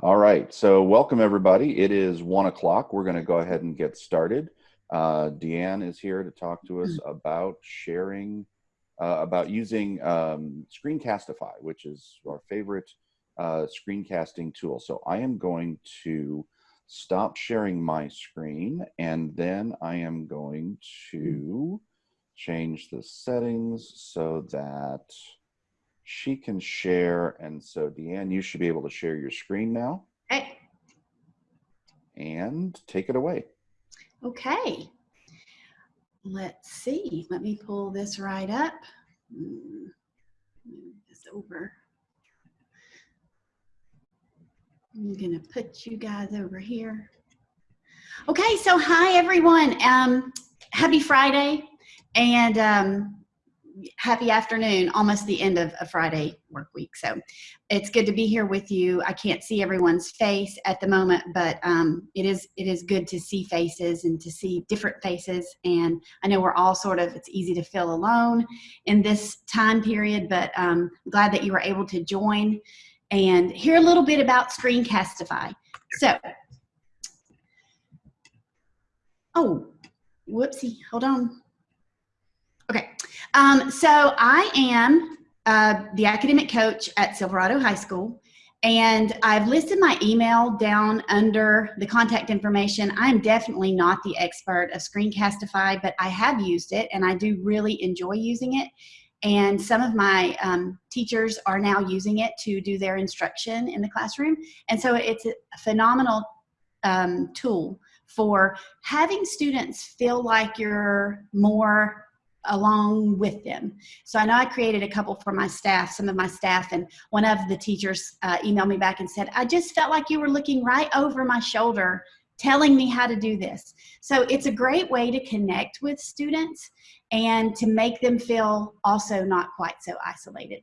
All right, so welcome everybody. It is one o'clock. We're going to go ahead and get started. Uh, Deanne is here to talk to us about sharing, uh, about using um, Screencastify, which is our favorite uh, screencasting tool. So I am going to stop sharing my screen and then I am going to change the settings so that she can share. And so Deanne, you should be able to share your screen now. Hey. And take it away. Okay. Let's see. Let me pull this right up. Hmm, move this over. I'm gonna put you guys over here. Okay, so hi everyone. Um, happy Friday and um, happy afternoon, almost the end of a Friday work week. So it's good to be here with you. I can't see everyone's face at the moment, but um, it is it is good to see faces and to see different faces. And I know we're all sort of, it's easy to feel alone in this time period, but um, I'm glad that you were able to join and hear a little bit about Screencastify. So, oh, whoopsie, hold on. Okay, um, so I am uh, the academic coach at Silverado High School, and I've listed my email down under the contact information. I'm definitely not the expert of Screencastify, but I have used it, and I do really enjoy using it. And some of my um, teachers are now using it to do their instruction in the classroom. And so it's a phenomenal um, tool for having students feel like you're more along with them. So I know I created a couple for my staff, some of my staff, and one of the teachers uh, emailed me back and said, I just felt like you were looking right over my shoulder telling me how to do this. So it's a great way to connect with students and to make them feel also not quite so isolated.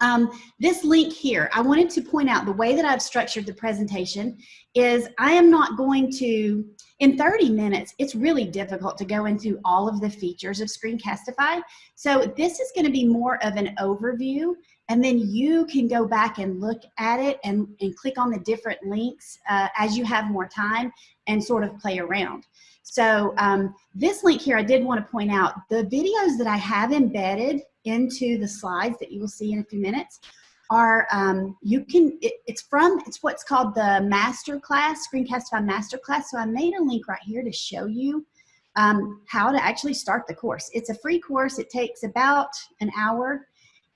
Um, this link here, I wanted to point out the way that I've structured the presentation is I am not going to, in 30 minutes, it's really difficult to go into all of the features of Screencastify. So this is gonna be more of an overview and then you can go back and look at it and, and click on the different links uh, as you have more time and sort of play around. So um, this link here, I did want to point out the videos that I have embedded into the slides that you will see in a few minutes are um, you can it, it's from it's what's called the master class screencastify master class so i made a link right here to show you um, how to actually start the course. It's a free course. It takes about an hour.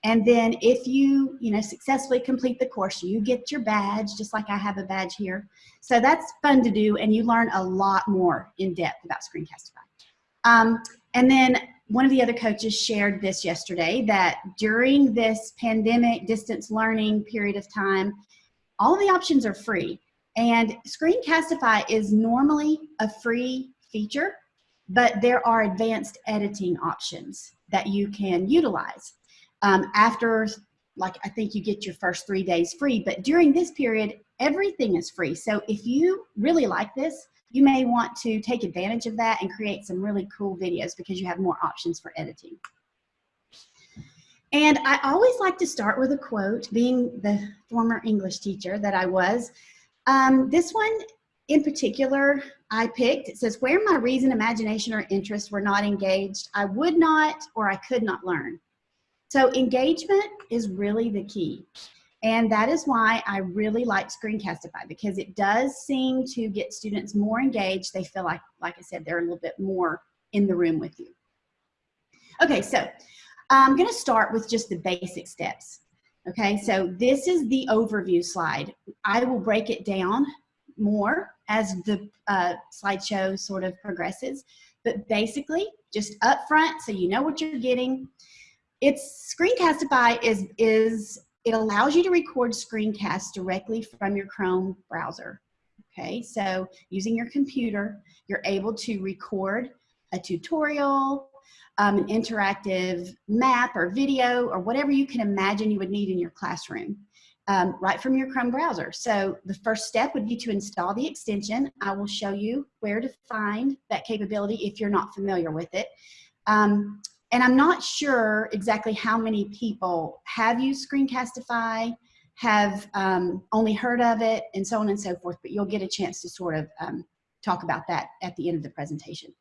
And then if you you know successfully complete the course you get your badge just like i have a badge here. So that's fun to do and you learn a lot more in depth about screencastify. Um, and then one of the other coaches shared this yesterday that during this pandemic distance learning period of time, all the options are free. And Screencastify is normally a free feature, but there are advanced editing options that you can utilize. Um, after, like, I think you get your first three days free, but during this period, everything is free. So if you really like this, you may want to take advantage of that and create some really cool videos because you have more options for editing. And I always like to start with a quote, being the former English teacher that I was. Um, this one in particular I picked, it says, where my reason, imagination, or interest were not engaged, I would not or I could not learn. So engagement is really the key. And that is why I really like Screencastify because it does seem to get students more engaged. They feel like, like I said, they're a little bit more in the room with you. Okay, so I'm gonna start with just the basic steps. Okay, so this is the overview slide. I will break it down more as the uh, slideshow sort of progresses. But basically, just up front, so you know what you're getting. It's Screencastify is, is it allows you to record screencasts directly from your Chrome browser. Okay, so using your computer, you're able to record a tutorial, um, an interactive map or video or whatever you can imagine you would need in your classroom. Um, right from your Chrome browser. So the first step would be to install the extension. I will show you where to find that capability if you're not familiar with it. Um, and I'm not sure exactly how many people have used Screencastify, have um, only heard of it and so on and so forth, but you'll get a chance to sort of um, talk about that at the end of the presentation.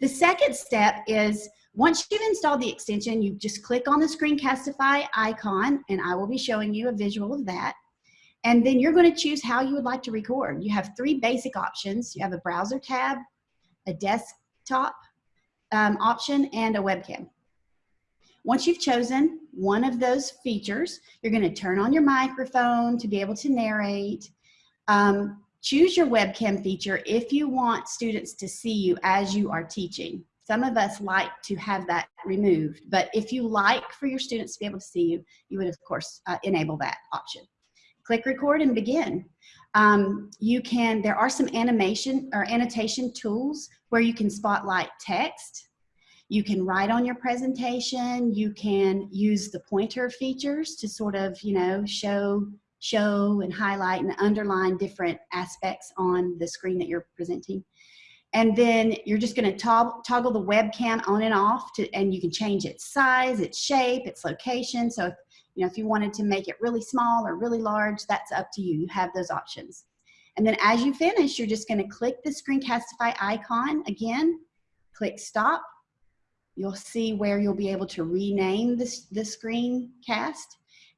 The second step is once you've installed the extension, you just click on the Screencastify icon and I will be showing you a visual of that. And then you're going to choose how you would like to record. You have three basic options. You have a browser tab, a desktop um, option, and a webcam. Once you've chosen one of those features, you're going to turn on your microphone to be able to narrate. Um, choose your webcam feature if you want students to see you as you are teaching. Some of us like to have that removed, but if you like for your students to be able to see you, you would of course uh, enable that option. Click record and begin. Um, you can, there are some animation or annotation tools where you can spotlight text. You can write on your presentation. You can use the pointer features to sort of, you know, show, show and highlight and underline different aspects on the screen that you're presenting. And then you're just gonna toggle, toggle the webcam on and off to, and you can change its size, its shape, its location. So if, you know, if you wanted to make it really small or really large, that's up to you. You have those options. And then as you finish, you're just gonna click the Screencastify icon again, click stop. You'll see where you'll be able to rename this, the screencast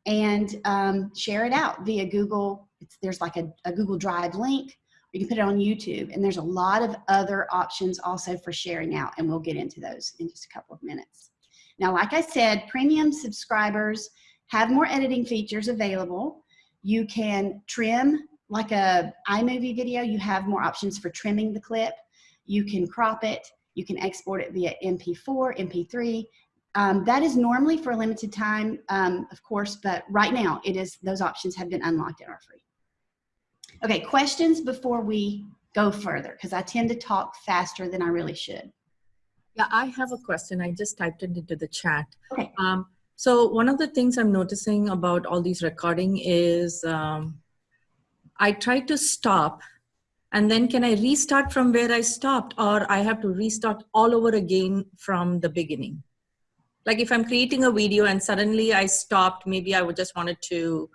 and um, share it out via Google. It's, there's like a, a Google Drive link you can put it on YouTube. And there's a lot of other options also for sharing out, and we'll get into those in just a couple of minutes. Now, like I said, premium subscribers have more editing features available. You can trim, like a iMovie video, you have more options for trimming the clip. You can crop it. You can export it via MP4, MP3. Um, that is normally for a limited time, um, of course, but right now it is, those options have been unlocked and are free. Okay, questions before we go further, because I tend to talk faster than I really should. Yeah, I have a question. I just typed it into the chat. Okay. Um, so one of the things I'm noticing about all these recording is um, I try to stop and then can I restart from where I stopped or I have to restart all over again from the beginning? Like if I'm creating a video and suddenly I stopped, maybe I would just wanted to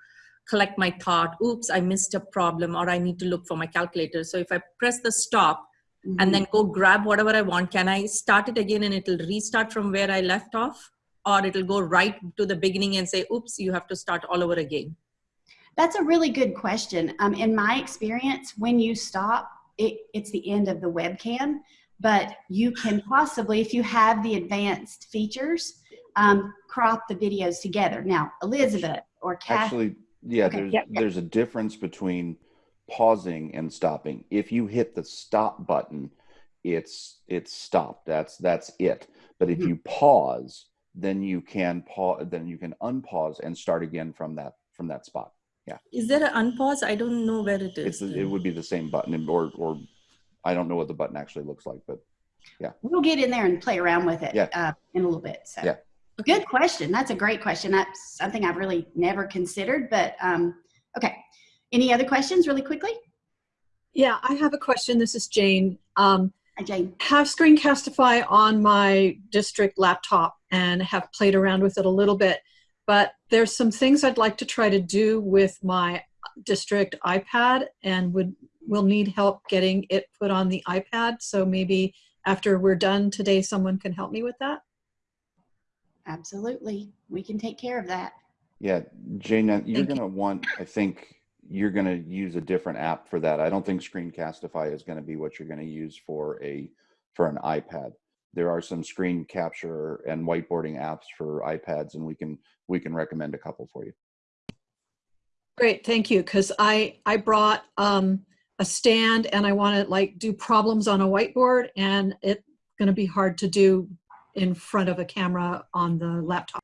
collect my thought, oops, I missed a problem, or I need to look for my calculator. So if I press the stop mm-hmm. and then go grab whatever I want, can I start it again and it'll restart from where I left off? Or it'll go right to the beginning and say, oops, you have to start all over again? That's a really good question. Um, in my experience, when you stop, it, it's the end of the webcam, but you can possibly, if you have the advanced features, um, crop the videos together. Now, Elizabeth or Kathy. Actually, yeah, okay. there's there's a difference between pausing and stopping. If you hit the stop button, it's it's stopped. That's that's it. But if mm-hmm. you pause, then you can pause then you can unpause and start again from that from that spot. Yeah. Is there an unpause? I don't know where it is. It's, it would be the same button or or I don't know what the button actually looks like, but yeah. We'll get in there and play around with it yeah. uh, in a little bit. So. Yeah. Good question. That's a great question. That's something I've really never considered, but um, okay. Any other questions really quickly? Yeah, I have a question. This is Jane. Um, Hi, Jane. Have Screencastify on my district laptop and have played around with it a little bit, but there's some things I'd like to try to do with my district iPad and would will need help getting it put on the iPad. So maybe after we're done today, someone can help me with that. Absolutely. We can take care of that. Yeah, Jane, you're going to want, I think you're going to use a different app for that. I don't think Screencastify is going to be what you're going to use for a for an iPad. There are some screen capture and whiteboarding apps for iPads and we can we can recommend a couple for you. Great, thank you. Cuz I I brought um a stand and I want to like do problems on a whiteboard and it's going to be hard to do in front of a camera on the laptop.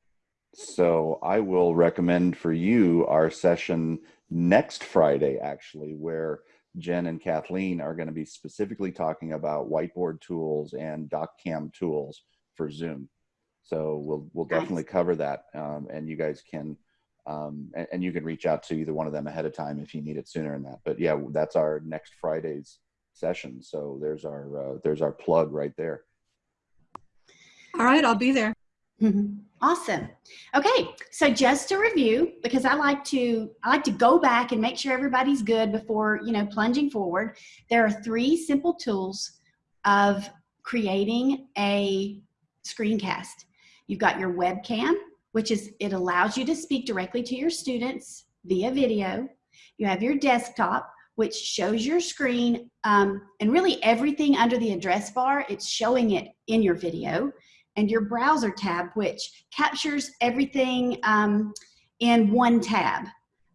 So I will recommend for you our session next Friday, actually, where Jen and Kathleen are going to be specifically talking about whiteboard tools and DocCam tools for Zoom. So we'll we'll definitely cover that, um, and you guys can um, and, and, you can reach out to either one of them ahead of time if you need it sooner than that. But yeah, that's our next Friday's session. So there's our uh, there's our plug right there. All right, I'll be there. Mhm. Awesome. Okay, so just to review, because I like to I like to go back and make sure everybody's good before you know plunging forward. There are three simple tools of creating a screencast. You've got your webcam, which is it allows you to speak directly to your students via video. You have your desktop, which shows your screen um, and really everything under the address bar. It's showing it in your video and your browser tab, which captures everything um, in one tab.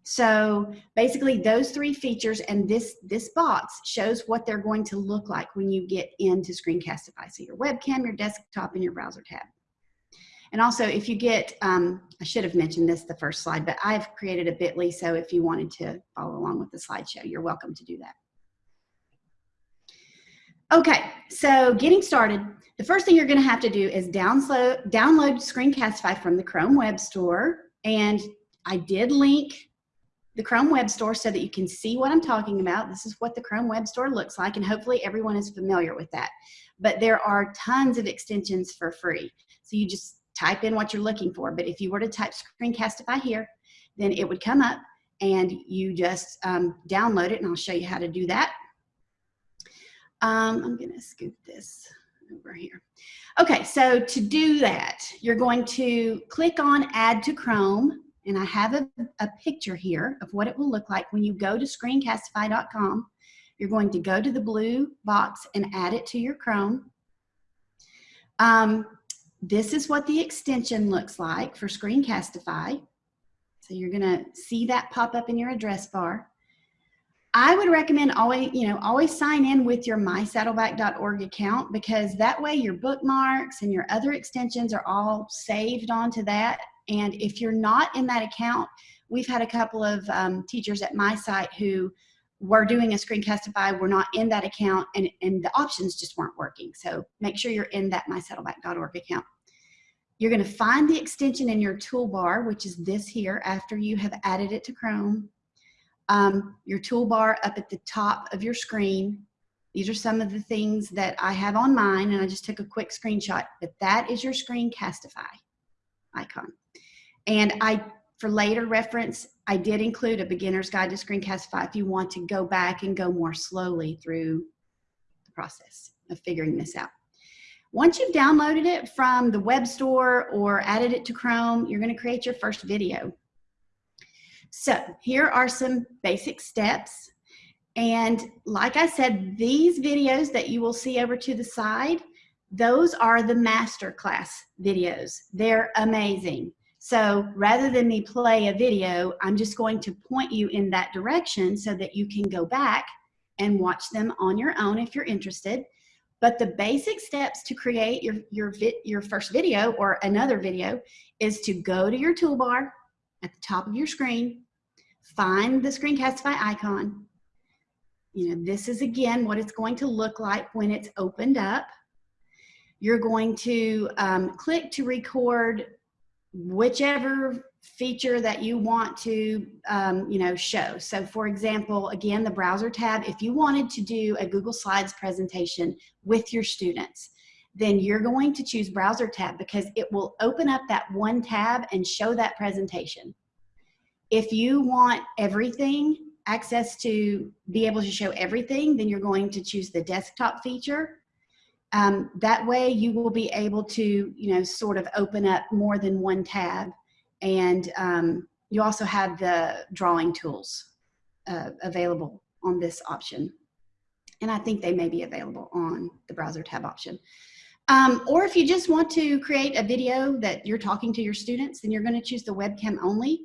So basically those three features and this, this box shows what they're going to look like when you get into Screencastify. So your webcam, your desktop, and your browser tab. And also if you get, um, I should have mentioned this the first slide, but I've created a bit.ly, so if you wanted to follow along with the slideshow, you're welcome to do that. Okay, so getting started, the first thing you're gonna have to do is download, download Screencastify from the Chrome Web Store. And I did link the Chrome Web Store so that you can see what I'm talking about. This is what the Chrome Web Store looks like, and hopefully everyone is familiar with that. But there are tons of extensions for free. So you just type in what you're looking for. But if you were to type Screencastify here, then it would come up and you just um, download it, and I'll show you how to do that. Um, I'm gonna scoop this over here. Okay, so to do that, you're going to click on Add to Chrome, and I have a, a picture here of what it will look like when you go to screencastify.com. You're going to go to the blue box and add it to your Chrome. Um, this is what the extension looks like for Screencastify. So you're gonna see that pop up in your address bar. I would recommend always, you know, always sign in with your mysaddleback.org account because that way your bookmarks and your other extensions are all saved onto that. And if you're not in that account, we've had a couple of um, teachers at my site who were doing a screencastify, were not in that account and, and the options just weren't working. So make sure you're in that mysaddleback.org account. You're gonna find the extension in your toolbar, which is this here after you have added it to Chrome um, your toolbar up at the top of your screen. These are some of the things that I have on mine and I just took a quick screenshot, but that is your Screencastify icon. And I, for later reference, I did include a beginner's guide to Screencastify if you want to go back and go more slowly through the process of figuring this out. Once you've downloaded it from the web store or added it to Chrome, you're gonna create your first video. So here are some basic steps. And like I said, these videos that you will see over to the side, those are the masterclass videos. They're amazing. So rather than me play a video, I'm just going to point you in that direction so that you can go back and watch them on your own if you're interested. But the basic steps to create your, your, your first video or another video is to go to your toolbar at the top of your screen, find the Screencastify icon. You know, this is again what it's going to look like when it's opened up. You're going to um, click to record whichever feature that you want to um, you know show so for example again the browser tab if you wanted to do a Google Slides presentation with your students then you're going to choose browser tab because it will open up that one tab and show that presentation if you want everything, access to be able to show everything, then you're going to choose the desktop feature. Um, that way you will be able to, you know, sort of open up more than one tab. And um, you also have the drawing tools uh, available on this option. And I think they may be available on the browser tab option. Um, or if you just want to create a video that you're talking to your students, then you're going to choose the webcam only.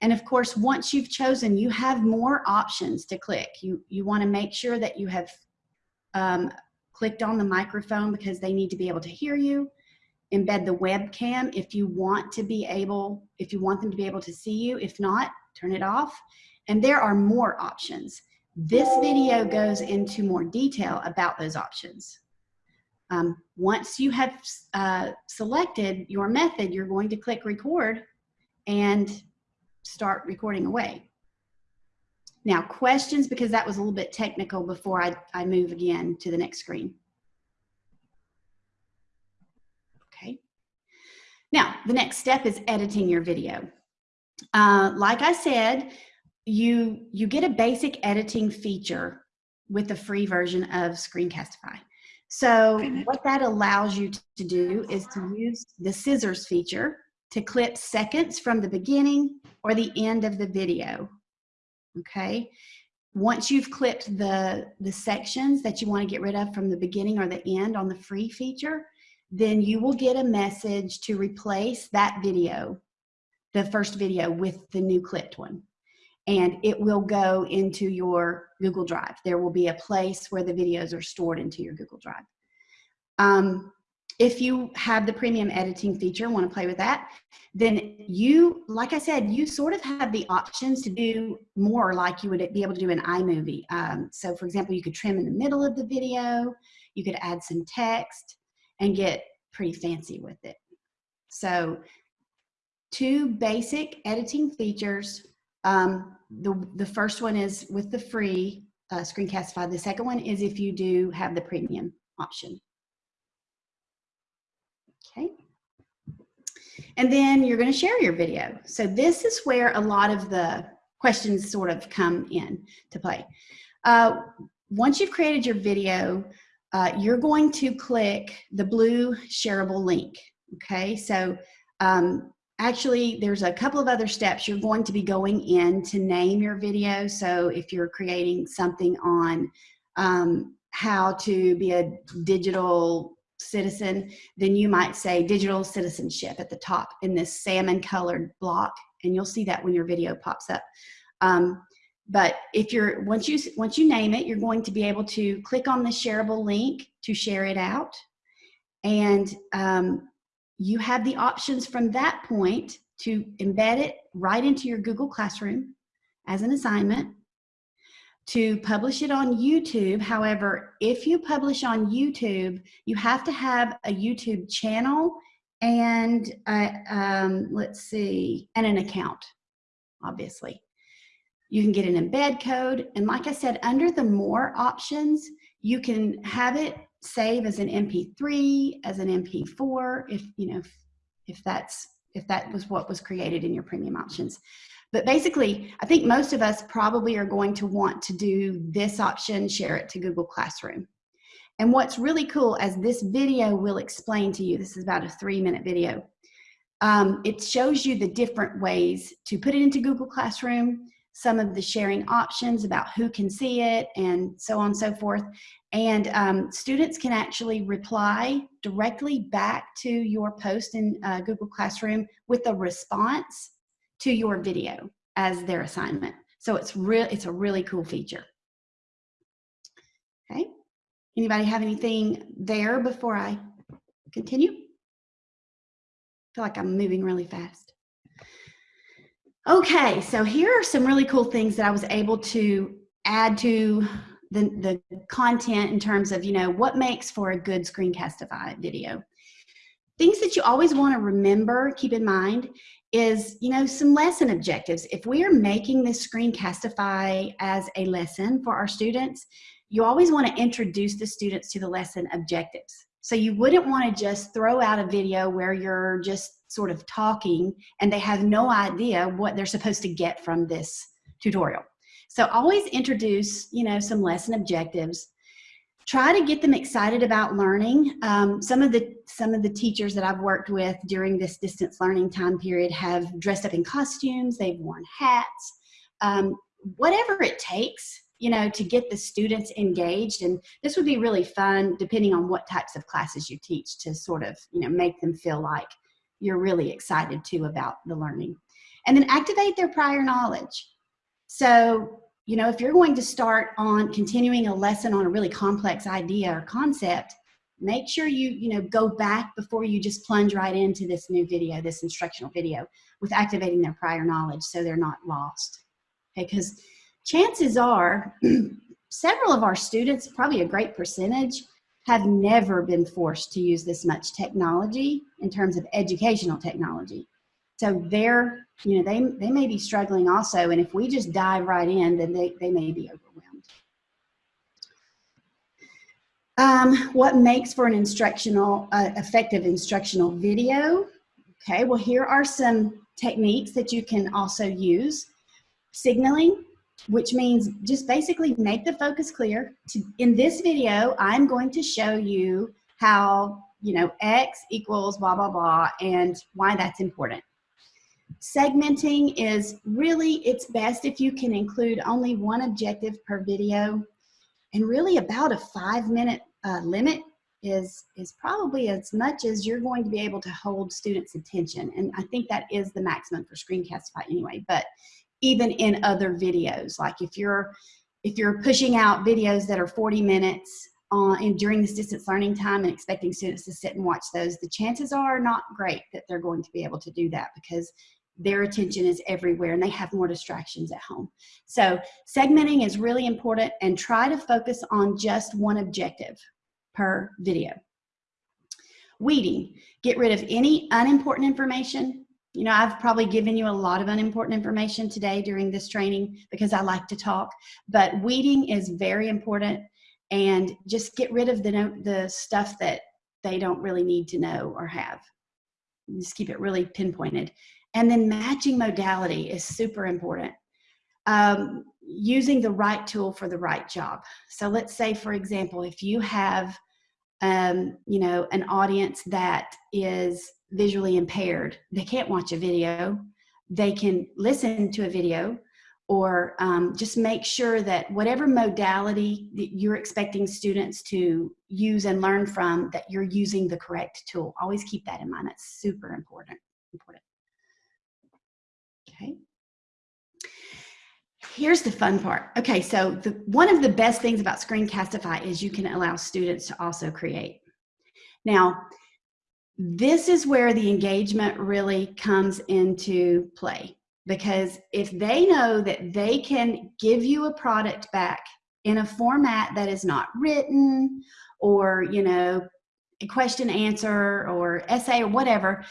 And of course, once you've chosen, you have more options to click. You, you wanna make sure that you have um, clicked on the microphone because they need to be able to hear you. Embed the webcam if you want to be able, if you want them to be able to see you. If not, turn it off. And there are more options. This video goes into more detail about those options. Um, once you have uh, selected your method, you're going to click record and start recording away. Now questions, because that was a little bit technical before I, I move again to the next screen. Okay. Now, the next step is editing your video. Uh, like I said, you, you get a basic editing feature with the free version of Screencastify. So what that allows you to do is to use the scissors feature to clip seconds from the beginning or the end of the video. Okay. Once you've clipped the, the sections that you want to get rid of from the beginning or the end on the free feature, then you will get a message to replace that video, the first video with the new clipped one. And it will go into your Google Drive. There will be a place where the videos are stored into your Google Drive. Um, if you have the premium editing feature, want to play with that, then you, like I said, you sort of have the options to do more like you would be able to do in iMovie. Um, so for example, you could trim in the middle of the video, you could add some text and get pretty fancy with it. So two basic editing features. Um, the, the first one is with the free uh, Screencastify. The second one is if you do have the premium option. Okay. And then you're going to share your video. So this is where a lot of the questions sort of come in to play. Uh, once you've created your video, uh, you're going to click the blue shareable link. Okay, so um, actually there's a couple of other steps you're going to be going in to name your video. So if you're creating something on um, how to be a digital citizen, then you might say digital citizenship at the top in this salmon colored block. And you'll see that when your video pops up. Um, but if you're, once you, once you name it, you're going to be able to click on the shareable link to share it out. And um, you have the options from that point to embed it right into your Google Classroom as an assignment to publish it on YouTube. However, if you publish on YouTube, you have to have a YouTube channel and um, let's see, and an account, obviously. You can get an embed code. And like I said, under the more options, you can have it save as an MP3, as an MP4, if, you know, if, if that's, if that was what was created in your premium options. But basically, I think most of us probably are going to want to do this option, share it to Google Classroom. And what's really cool, as this video will explain to you, this is about a three minute video, um, it shows you the different ways to put it into Google Classroom, some of the sharing options about who can see it and so on and so forth. And um, students can actually reply directly back to your post in uh, Google Classroom with a response to your video as their assignment. So it's real, it's a really cool feature. Okay. Anybody have anything there before I continue? I feel like I'm moving really fast. Okay, so here are some really cool things that I was able to add to the, the content in terms of, you know, what makes for a good Screencastify video. Things that you always want to remember, keep in mind, is, you know, some lesson objectives. If we are making this Screencastify as a lesson for our students, you always want to introduce the students to the lesson objectives. So you wouldn't want to just throw out a video where you're just sort of talking and they have no idea what they're supposed to get from this tutorial. So always introduce, you know, some lesson objectives try to get them excited about learning. Um, some of the some of the teachers that I've worked with during this distance learning time period have dressed up in costumes. They've worn hats. Um, whatever it takes, you know, to get the students engaged. And this would be really fun, depending on what types of classes you teach, to sort of you know make them feel like you're really excited too about the learning. And then activate their prior knowledge. So you know, if you're going to start on continuing a lesson on a really complex idea or concept, make sure you, you know, go back before you just plunge right into this new video, this instructional video with activating their prior knowledge so they're not lost. Okay, because chances are several of our students, probably a great percentage, have never been forced to use this much technology in terms of educational technology. So they're, you know, they, they may be struggling also. And if we just dive right in, then they, they may be overwhelmed. Um, what makes for an instructional, uh, effective instructional video? Okay, well, here are some techniques that you can also use. Signaling, which means just basically make the focus clear. In this video, I'm going to show you how, you know, X equals blah, blah, blah, and why that's important. Segmenting is really, it's best if you can include only one objective per video and really about a five minute uh, limit is, is probably as much as you're going to be able to hold students' attention. And I think that is the maximum for Screencastify anyway, but even in other videos, like if you're, if you're pushing out videos that are 40 minutes uh, and during this distance learning time and expecting students to sit and watch those, the chances are not great that they're going to be able to do that because their attention is everywhere and they have more distractions at home. So segmenting is really important and try to focus on just one objective per video. Weeding, get rid of any unimportant information. You know, I've probably given you a lot of unimportant information today during this training because I like to talk, but weeding is very important and just get rid of the, the stuff that they don't really need to know or have. Just keep it really pinpointed. And then matching modality is super important. Um, using the right tool for the right job. So let's say, for example, if you have um, you know, an audience that is visually impaired. They can't watch a video. They can listen to a video or um, just make sure that whatever modality that you're expecting students to use and learn from, that you're using the correct tool. Always keep that in mind. That's super important. important. Okay here's the fun part. Okay, so the, one of the best things about Screencastify is you can allow students to also create. Now, this is where the engagement really comes into play because if they know that they can give you a product back in a format that is not written or, you know, a question answer or essay or whatever,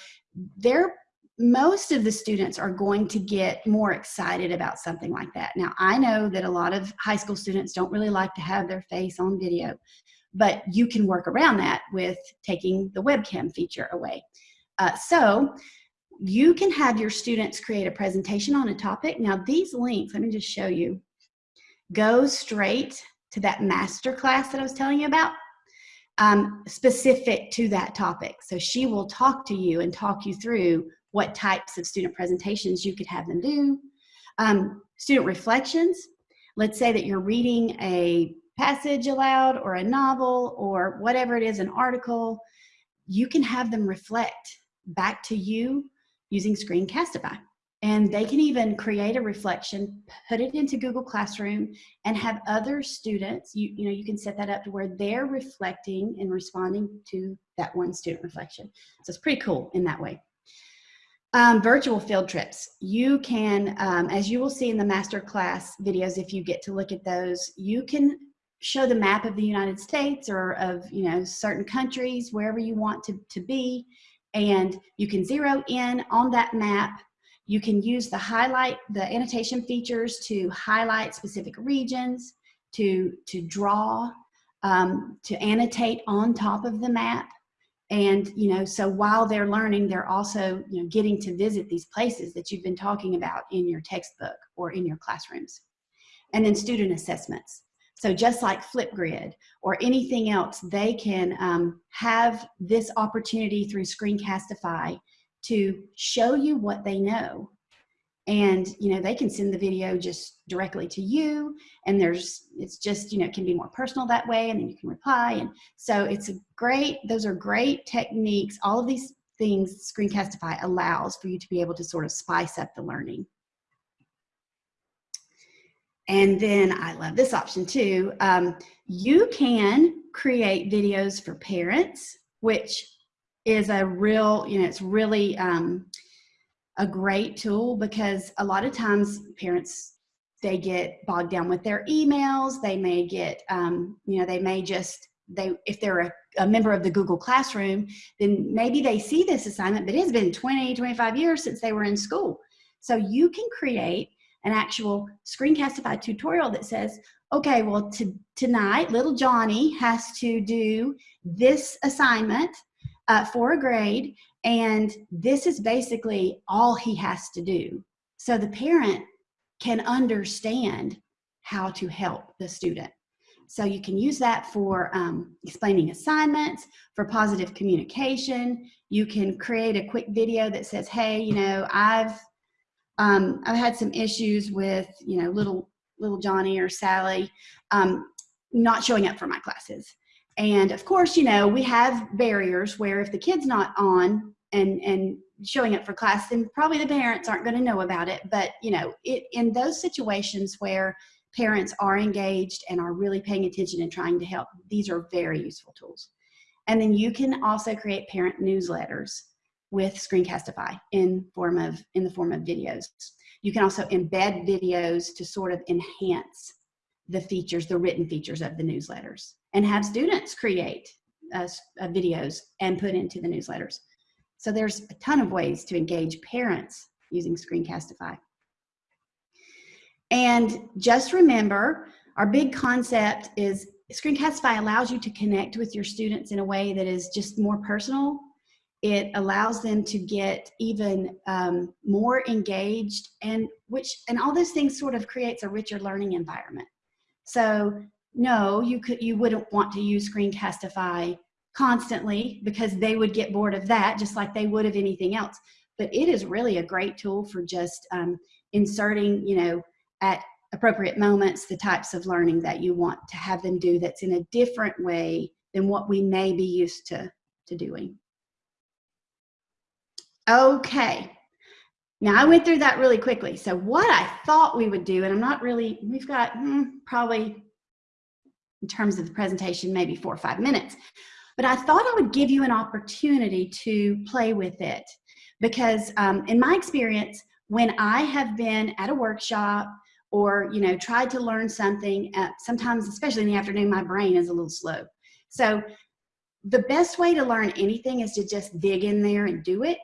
they're most of the students are going to get more excited about something like that. Now, I know that a lot of high school students don't really like to have their face on video, but you can work around that with taking the webcam feature away. Uh, so you can have your students create a presentation on a topic. Now, these links, let me just show you, go straight to that master class that I was telling you about. Um, specific to that topic. So she will talk to you and talk you through what types of student presentations you could have them do. Um, student reflections, let's say that you're reading a passage aloud or a novel or whatever it is, an article, you can have them reflect back to you using Screencastify. And they can even create a reflection, put it into Google Classroom, and have other students, you, you know, you can set that up to where they're reflecting and responding to that one student reflection. So it's pretty cool in that way. Um, virtual field trips. You can, um, as you will see in the masterclass videos, if you get to look at those, you can show the map of the United States or of, you know, certain countries, wherever you want to, to be, and you can zero in on that map. You can use the highlight, the annotation features to highlight specific regions, to, to draw, um, to annotate on top of the map. And, you know, so while they're learning, they're also, you know, getting to visit these places that you've been talking about in your textbook or in your classrooms. And then student assessments. So just like Flipgrid or anything else, they can um, have this opportunity through Screencastify to show you what they know. And you know they can send the video just directly to you and there's it's just you know it can be more personal that way and then you can reply. And so it's a great those are great techniques. All of these things screencastify allows for you to be able to sort of spice up the learning and then i love this option too um, you can create videos for parents which is a real you know it's really um, a great tool because a lot of times parents they get bogged down with their emails. They may get um, you know they may just they if they're a, a, member of the google classroom then maybe they see this assignment but it's been 20 25 years since they were in school. So you can create an actual screencastify tutorial that says okay well to, tonight little johnny has to do this assignment uh, for a grade And this is basically all he has to do. So the parent can understand how to help the student. So you can use that for um, explaining assignments, for positive communication. You can create a quick video that says, hey, you know, I've, um, I've had some issues with, you know, little, little Johnny or Sally um, not showing up for my classes. And of course, you know, we have barriers where if the kid's not on and, and showing up for class, then probably the parents aren't going to know about it. But, you know, it, in those situations where parents are engaged and are really paying attention and trying to help, these are very useful tools. And then you can also create parent newsletters with Screencastify in form of in the form of videos. You can also embed videos to sort of enhance the features, the written features of the newsletters, and have students create uh, uh, videos and put into the newsletters. So there's a ton of ways to engage parents using Screencastify. And just remember, our big concept is Screencastify allows you to connect with your students in a way that is just more personal. It allows them to get even um, more engaged and which and all those things sort of creates a richer learning environment. So no, you could you wouldn't want to use Screencastify constantly because they would get bored of that just like they would of anything else. But it is really a great tool for just um, inserting, you know, at appropriate moments the types of learning that you want to have them do that's in a different way than what we may be used to, to doing. Okay, now I went through that really quickly. So what I thought we would do, and I'm not really, we've got hmm, probably in terms of the presentation, maybe four or five minutes, but I thought I would give you an opportunity to play with it because um, in my experience, when I have been at a workshop or you know tried to learn something uh, sometimes especially in the afternoon my brain is a little slow. So the best way to learn anything is to just dig in there and do it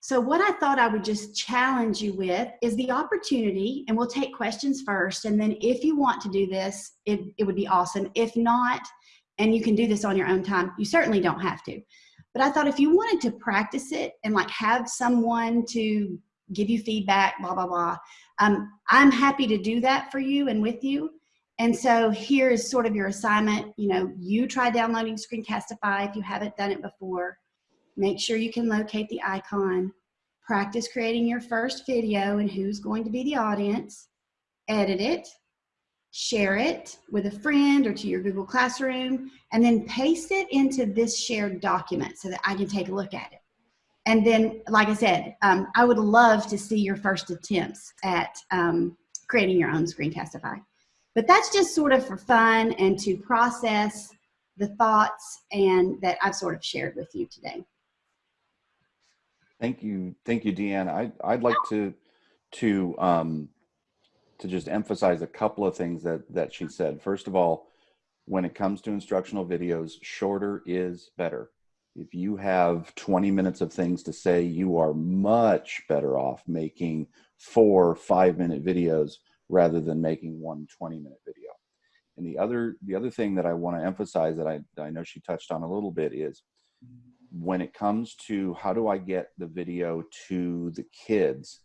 so what i thought i would just challenge you with is the opportunity and we'll take questions first and then if you want to do this it, it would be awesome if not and you can do this on your own time you certainly don't have to but i thought if you wanted to practice it and like have someone to give you feedback blah blah blah um, I'm happy to do that for you and with you. And so here is sort of your assignment. You know, you try downloading Screencastify if you haven't done it before. Make sure you can locate the icon. Practice creating your first video and who's going to be the audience. Edit it. Share it with a friend or to your Google Classroom. And then paste it into this shared document so that I can take a look at it. And then, like I said, um, I would love to see your first attempts at um, creating your own Screencastify. But that's just sort of for fun and to process the thoughts and that I've sort of shared with you today. Thank you, thank you, Deanne. I, I'd like to to um, to just emphasize a couple of things that that she said. First of all, when it comes to instructional videos, shorter is better if you have 20 minutes of things to say, you are much better off making four five minute videos rather than making one 20 minute video. And the other, the other thing that I want to emphasize that I, I know she touched on a little bit is when it comes to how do I get the video to the kids,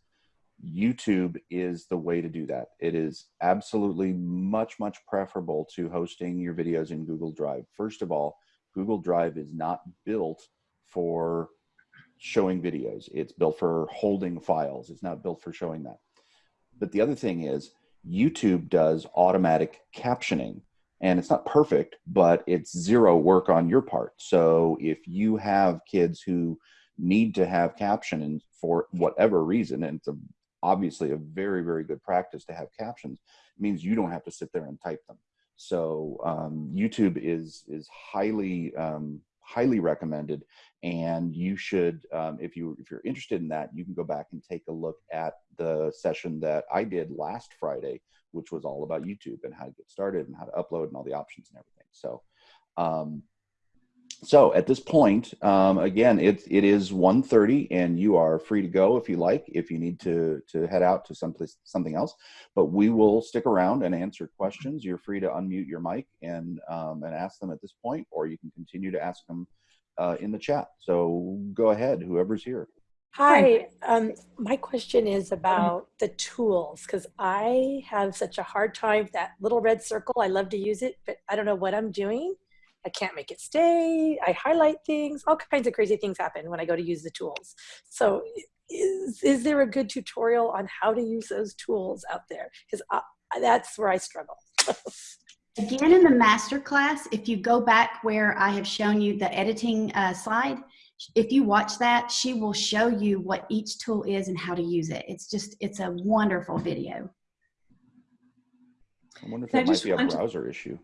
YouTube is the way to do that. It is absolutely much, much preferable to hosting your videos in Google Drive. First of all, Google Drive is not built for showing videos. It's built for holding files. It's not built for showing that. But the other thing is YouTube does automatic captioning and it's not perfect, but it's zero work on your part. So if you have kids who need to have captioning for whatever reason, and it's a, obviously a very, very good practice to have captions, means you don't have to sit there and type them. So um, YouTube is is highly um, highly recommended, and you should um, if you if you're interested in that, you can go back and take a look at the session that I did last Friday, which was all about YouTube and how to get started and how to upload and all the options and everything. So. Um, so at this point, um, again, it, it is 1.30 and you are free to go if you like, if you need to, to head out to someplace, something else, but we will stick around and answer questions. You're free to unmute your mic and, um, and ask them at this point, or you can continue to ask them uh, in the chat. So go ahead, whoever's here. Hi, um, my question is about the tools because I have such a hard time with that little red circle. I love to use it, but I don't know what I'm doing. I can't make it stay. I highlight things. All kinds of crazy things happen when I go to use the tools. So, is is there a good tutorial on how to use those tools out there? Because that's where I struggle. Again, in the master class, if you go back where I have shown you the editing uh, slide, if you watch that, she will show you what each tool is and how to use it. It's just, it's a wonderful video. I wonder if I it might be a want to- browser issue.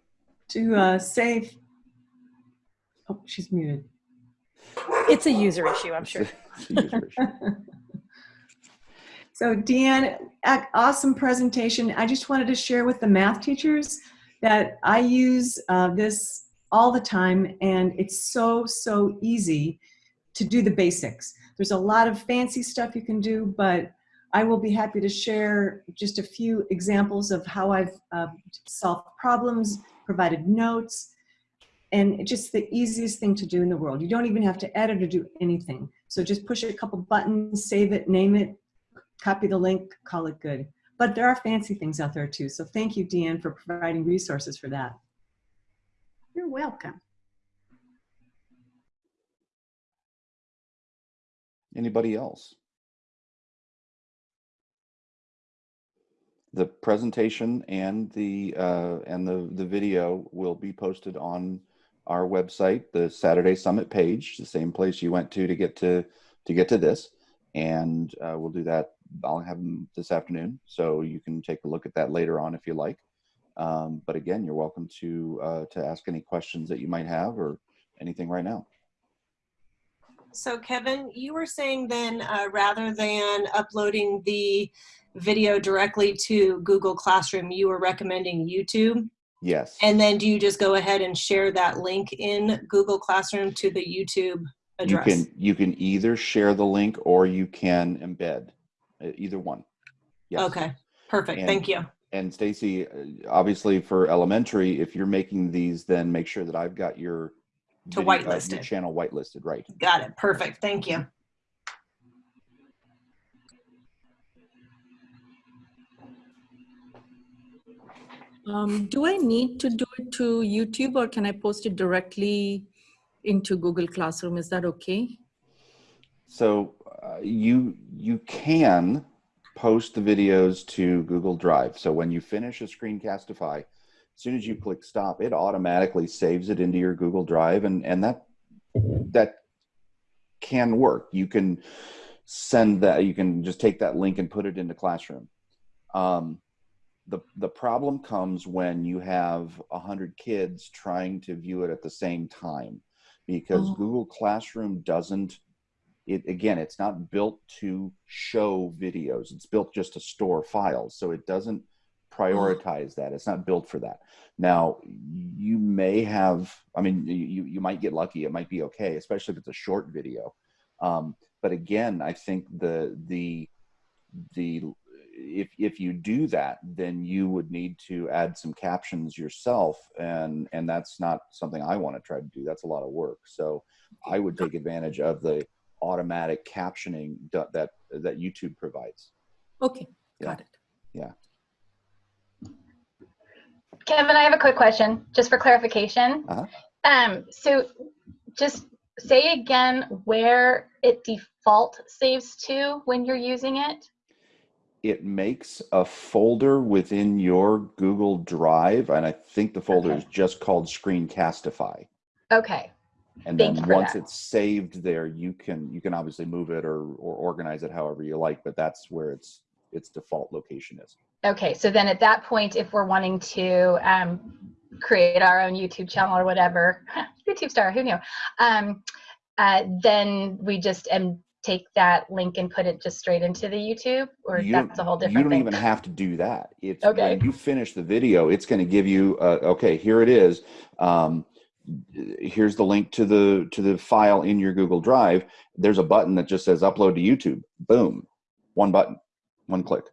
To uh, save, oh, she's muted. It's a user issue, I'm sure. It's a user issue. So Deanne, awesome presentation. I just wanted to share with the math teachers that I use uh, this all the time and it's so, so easy to do the basics. There's a lot of fancy stuff you can do, but I will be happy to share just a few examples of how I've uh, solved problems, provided notes, and it's just the easiest thing to do in the world. You don't even have to edit or do anything. So just push a couple buttons, save it, name it, copy the link, call it good. But there are fancy things out there too. So thank you, Deanne, for providing resources for that. You're welcome. Anybody else? The presentation and the uh, and the the video will be posted on our website, the Saturday Summit page, the same place you went to to get to to get to this, and uh, we'll do that. I'll have them this afternoon, so you can take a look at that later on if you like. Um, but again, you're welcome to uh, to ask any questions that you might have or anything right now. So Kevin, you were saying then uh, rather than uploading the video directly to Google Classroom, you were recommending YouTube. Yes. And then do you just go ahead and share that link in Google Classroom to the YouTube address? You can you can either share the link or you can embed uh, either one. Yes. Okay, perfect. And- Thank you. And Stacy, uh, obviously for elementary, if you're making these, then make sure that I've got your To video- uh, whitelist your it. channel whitelisted, right? Got it. Perfect. Thank you. Um, do I need to do it to YouTube or can I post it directly into Google Classroom? Is that okay? So uh, you you can post the videos to Google Drive. So when you finish a screencastify, as soon as you click stop, it automatically saves it into your Google Drive, and and that that can work. You can send that. You can just take that link and put it into Classroom. Um, the the problem comes when you have a hundred kids trying to view it at the same time, because Oh. Google Classroom doesn't it again it's not built to show videos. It's built just to store files. So it doesn't prioritize that. It's not built for that. Now you may have i mean you you might get lucky. It might be okay especially if it's a short video. Um, but again i think the the the if if you do that then you would need to add some captions yourself and and that's not something i want to try to do that's a lot of work so i would take advantage of the automatic captioning that that, that YouTube provides. Okay, Yeah. got it. Yeah. Kevin, I have a quick question, just for clarification. Uh-huh. Um, so just say again where it default saves to when you're using it. It makes a folder within your Google Drive, and I think the folder Okay. is just called Screencastify. Okay, And Thank then once that. it's saved there, you can you can obviously move it or or organize it however you like, but that's where its its default location is. okay. So then at that point, if we're wanting to um, create our own YouTube channel or whatever, YouTube star, who knew? Um, uh, then we just um, take that link and put it just straight into the YouTube, or You that's a whole different you don't thing. even have to do that. It's Okay. when you finish the video, it's going to give you, uh, okay, here it is. Um, here's the link to the to the file in your Google Drive. There's a button that just says upload to YouTube. Boom, one button, one click.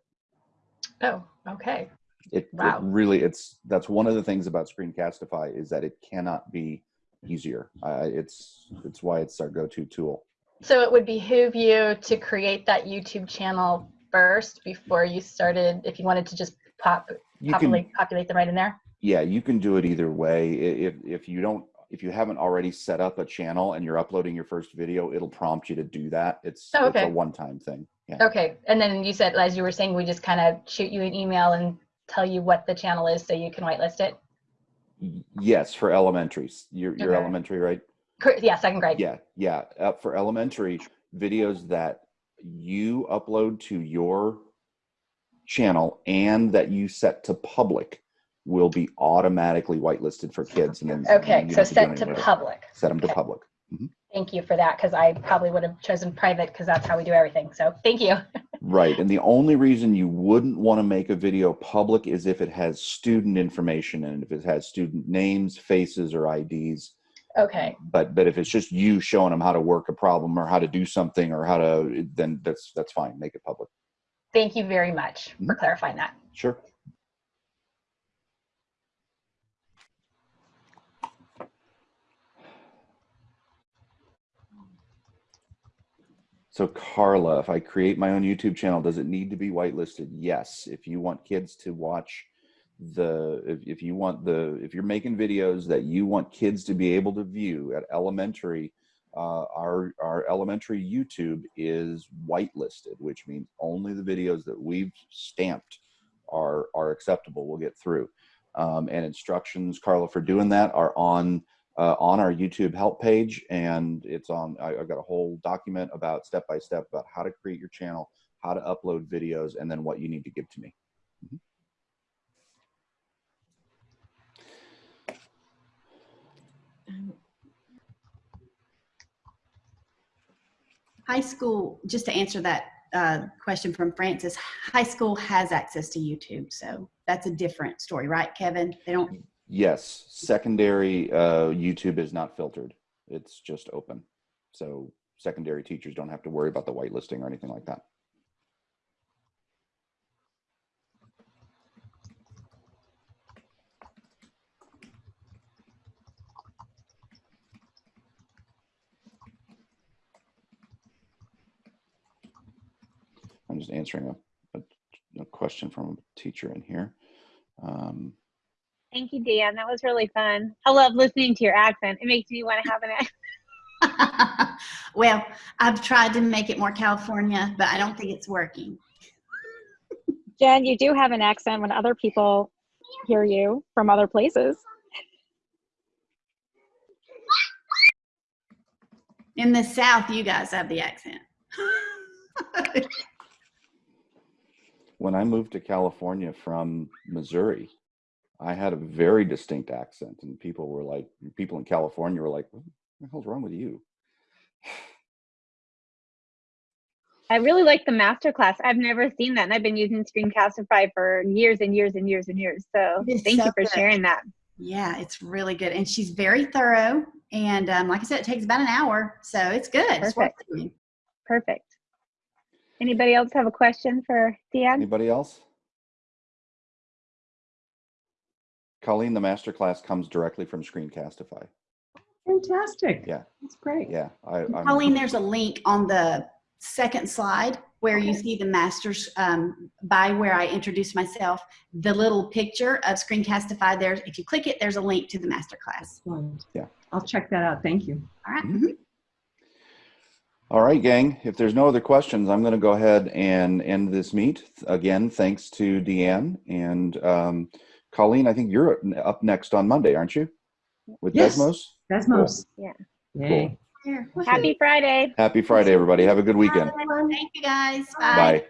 oh, okay. It, Wow. it really it's that's one of the things about Screencastify is that it cannot be easier. Uh, it's it's why it's our go-to tool. So it would behoove you to create that YouTube channel first before you started, if you wanted to just pop, You can populate, populate them right in there? yeah, you can do it either way. If if you don't if you haven't already set up a channel and you're uploading your first video, it'll prompt you to do that. It's Oh, it's a one-time thing. Yeah. Okay, and then you said, as you were saying, we just kind of shoot you an email and tell you what the channel is so you can whitelist it? Yes, for elementaries. You're you're elementary, right? Yeah, second grade. Yeah, yeah. Uh, for elementary videos that you upload to your channel and that you set to public will be automatically whitelisted for kids. And then Okay, so don't have do set to public. Set them to Okay. public. Thank you for that, because I probably would have chosen private because that's how we do everything. So thank you. Right. And the only reason you wouldn't want to make a video public is if it has student information and if it has student names, faces, or IDs. Okay, But but if it's just you showing them how to work a problem or how to do something or how to then that's that's fine. Make it public. thank you very much for Mhm. clarifying that. Sure. So Carla, if I create my own YouTube channel, does it need to be whitelisted? Yes. If you want kids to watch the, if, if you want the, if you're making videos that you want kids to be able to view at elementary, uh, our, our elementary YouTube is whitelisted, which means only the videos that we've stamped are, are acceptable will get through. Um, and instructions, Carla, for doing that are on uh, on our YouTube help page, and it's on. I, I've got a whole document about step by step about how to create your channel, how to upload videos, and then what you need to give to me. Mhm. High school, just to answer that uh, question from Francis, high school has access to YouTube. So that's a different story, right, Kevin? They don't, Yes, secondary uh, YouTube is not filtered; it's just open. So secondary teachers don't have to worry about the whitelisting or anything like that. Just answering a, a, a question from a teacher in here. Um, Thank you, Dan. That was really fun. I love listening to your accent. It makes me want to have an accent. well, I've tried to make it more California, but I don't think it's working. Jen, you do have an accent when other people hear you from other places. In the South, you guys have the accent. when I moved to California from Missouri, I had a very distinct accent, and people were like, people in California were like, "What the hell's wrong with you?" I really like the masterclass. I've never seen that, and I've been using Screencastify for years and years and years and years. So It is thank so you for good. sharing that. yeah, it's really good. And she's very thorough. And um, like I said, it takes about an hour. So it's good. Perfect. doing. Perfect. Anybody else have a question for Dan? Anybody else? Colleen, the master class comes directly from Screencastify. Fantastic. Yeah. That's great. Yeah, I, I'm, Colleen, there's a link on the second slide where you see the masters um, by where I introduced myself. The little picture of Screencastify there. If you click it, there's a link to the masterclass. Excellent. Yeah. I'll check that out. Thank you. All right. Mhm. All right, gang. If there's no other questions, I'm going to go ahead and end this meet. Again, thanks to Deanne and um, Colleen. I think you're up next on Monday, aren't you? With Yes. Desmos. Desmos. Yeah. Yay. Happy Friday. Happy Friday, everybody. Have a good weekend. Thank you guys. Bye. Bye.